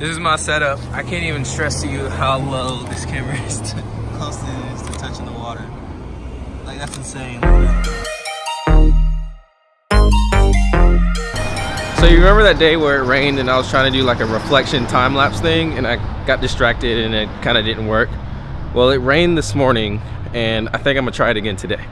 This is my setup. I can't even stress to you how low this camera is to close it is to touching the water. Like that's insane. So you remember that day where it rained and I was trying to do like a reflection time lapse thing and I got distracted and it kind of didn't work? Well, it rained this morning and I think I'm gonna try it again today.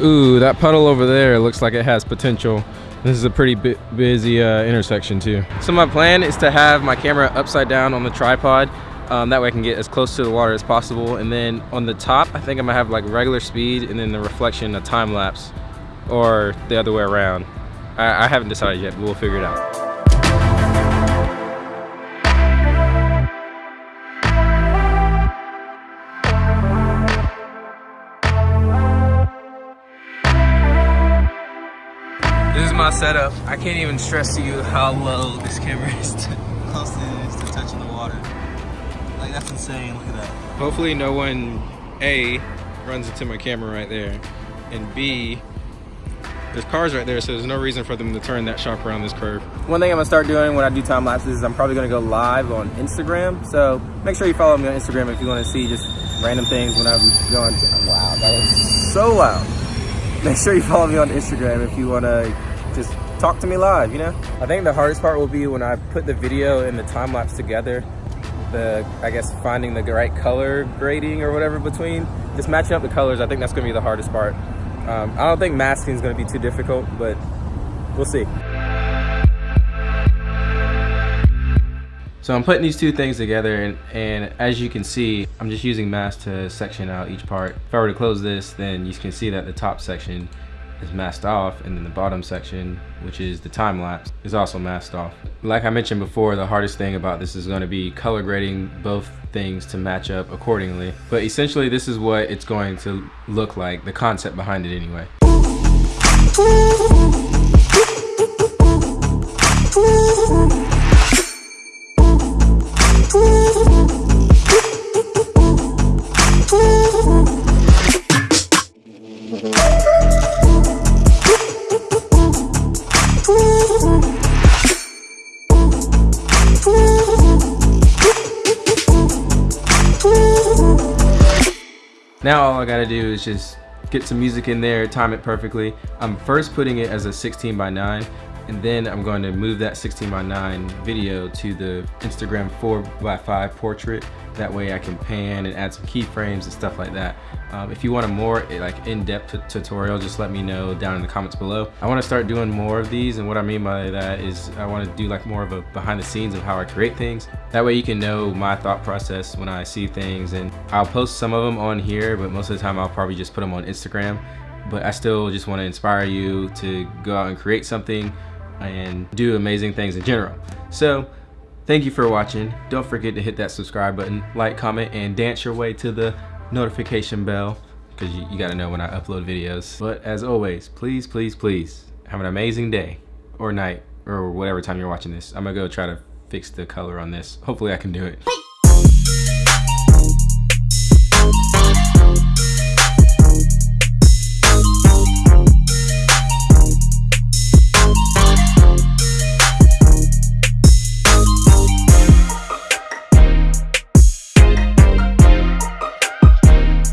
Ooh, that puddle over there looks like it has potential. This is a pretty busy uh, intersection too. So my plan is to have my camera upside down on the tripod. Um, that way I can get as close to the water as possible. And then on the top, I think I'm gonna have like regular speed and then the reflection a time lapse or the other way around. I, I haven't decided yet, but we'll figure it out. My setup. I can't even stress to you how low this camera is to, close it is to touching the water. Like that's insane, look at that. Hopefully no one, A, runs into my camera right there, and B, there's cars right there, so there's no reason for them to turn that sharp around this curve. One thing I'm gonna start doing when I do time lapses is I'm probably gonna go live on Instagram. So make sure you follow me on Instagram if you wanna see just random things when I'm going to, wow, that is so loud. Make sure you follow me on Instagram if you wanna just talk to me live, you know? I think the hardest part will be when I put the video and the time lapse together, the, I guess, finding the right color grading or whatever between, just matching up the colors, I think that's gonna be the hardest part. Um, I don't think masking is gonna be too difficult, but we'll see. So I'm putting these two things together and, and, as you can see, I'm just using mask to section out each part. If I were to close this, then you can see that the top section is masked off and then the bottom section which is the time lapse is also masked off. Like i mentioned before the hardest thing about this is going to be color grading both things to match up accordingly. But essentially this is what it's going to look like the concept behind it anyway Now all I gotta do is just get some music in there, time it perfectly. I'm first putting it as a 16 by 9 and then I'm going to move that 16 by 9 video to the Instagram 4 by 5 portrait. That way I can pan and add some keyframes and stuff like that. Um, if you want a more eh, like in-depth tutorial, just let me know down in the comments below. I want to start doing more of these and what I mean by that is I want to do like more of a behind the scenes of how I create things. That way you can know my thought process when I see things and I'll post some of them on here, but most of the time I'll probably just put them on Instagram. But I still just want to inspire you to go out and create something and do amazing things in general. So thank you for watching. Don't forget to hit that subscribe button, like, comment, and dance your way to the notification bell because you, you got to know when I upload videos. But as always, please, please, please have an amazing day or night or whatever time you're watching this. I'm to go try to fix the color on this. Hopefully I can do it.